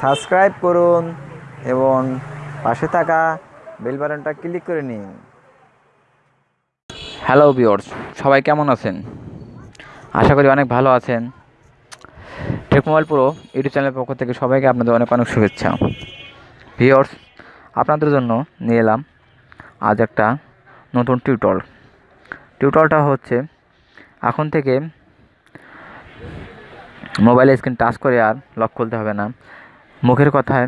Subscribe করুন এবং পাশে থাকা বেল বাটনটা ক্লিক করে নিন। হ্যালো বিয়র্স সবাই কেমন আছেন? আশা করি অনেক ভালো আছেন। টেক মোবাইল প্রো ইউটিউব চ্যানেলের পক্ষ থেকে সবাইকে আপনাদের অনেক অনেক শুভেচ্ছা। ভিওর্স আপনাদের জন্য নিয়ে এলাম আজ একটা নতুন টিউটল টিউটলটা হচ্ছে, এখন থেকে মোবাইলের স্ক্রিন টাচ করে আর লক খুলতে হবে না। মুখের কথায়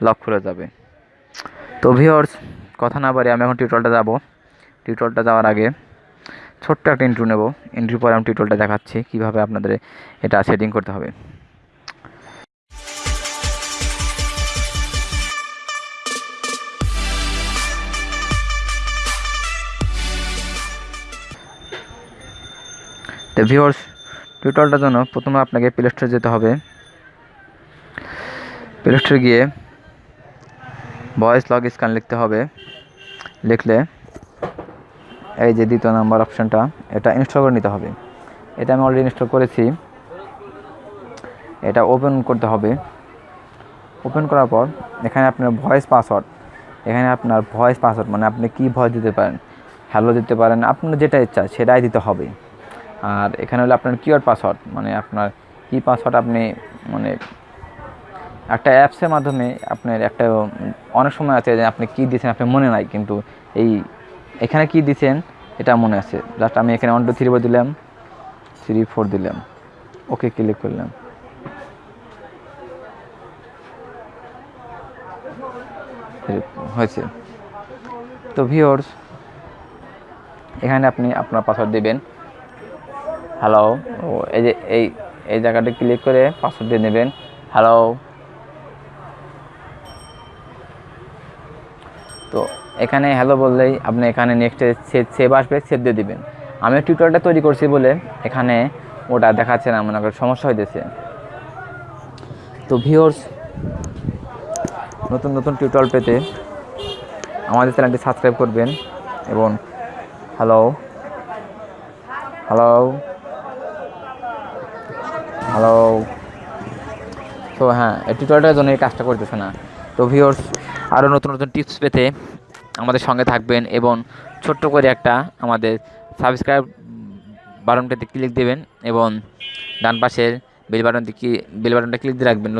লক খুলে যাবে। তো ভিওর্স কথা না বাড়ি আমি এখন টিউটরটা যাব। টিউটরটা যাওয়ার আগে ছোট্ট একটা ইন্ট্রো নেব। ইন্ট্রো পরে আমি টিউটরটা দেখাচ্ছি কীভাবে আপনাদের এটা সেটিং করতে হবে। তো ভিউয়ার্স টিউটোরিয়ালটার জন্য প্রথমে আপনাকে প্লে স্টোরে যেতে হবে। প্লে স্টোরে গিয়ে ভয়েস লগ স্ক্যান লিখতে হবে। লিখলে এই যে দ্বিতীয় নাম্বার অপশানটা এটা ইনস্টল করে নিতে হবে। এটা আমি অলরেডি ইনস্টল করেছি। এটা ওপেন করতে হবে। ওপেন করার পর এখানে আপনার ভয়েস পাসওয়ার্ড এখানে আপনার ভয়েস পাসওয়ার্ড মানে আপনি কী ভয়েস দিতে পারেন হ্যালো দিতে পারেন, আপনার যেটা ইচ্ছা সেটাই দিতে হবে। আর এখানে হলো আপনার কিওর পাসওয়ার্ড মানে আপনার কী পাসওয়ার্ড আপনি মানে একটা অ্যাপসের মাধ্যমে আপনার একটা অনেক সময় আছে যে আপনি কী দিয়েছেন আপনার মনে নাই, কিন্তু এই এখানে কী দিয়েছেন, এটা মনে আছে। জাস্ট আমি এখানে ওয়ান টু থ্রি ফোর দিলাম থ্রি ফোর দিলাম। ওকে ক্লিক করলাম। হয়েছে। তো ভিওর্স এখানে আপনি আপনার পাসওয়ার্ড দেবেন। হ্যালো ও, এই যে, এই এই জায়গাটা ক্লিক করে পাসওয়ার্ড দিয়ে নেবেন। হ্যালো তো এখানে হ্যালো বললেই আপনি এখানে নেক্সটে সেভ আসবে সেভ দিয়ে দিবেন। আমি টিউটোরিয়ালটা তৈরি করছি বলে এখানে ওটা দেখাচ্ছে না, মনে করেন সমস্যা হইতেছে। তো ভিওর্স নতুন নতুন টিউটোরিয়াল পেতে আমাদের চ্যানেলটি সাবস্ক্রাইব করবেন এবং হ্যালো হ্যালো হ্যালো তো হ্যাঁ এই জন্য এই কাজটা করতেছে না। তো ভিওর্স আরও নতুন নতুন টিপস পেতে আমাদের সঙ্গে থাকবেন এবং ছোট্ট করে একটা আমাদের সাবস্ক্রাইব বাটনটাতে ক্লিক দেবেন এবং ডান পাশের বেল বাটনটি বেল বাটনটা ক্লিক দিয়ে রাখবেন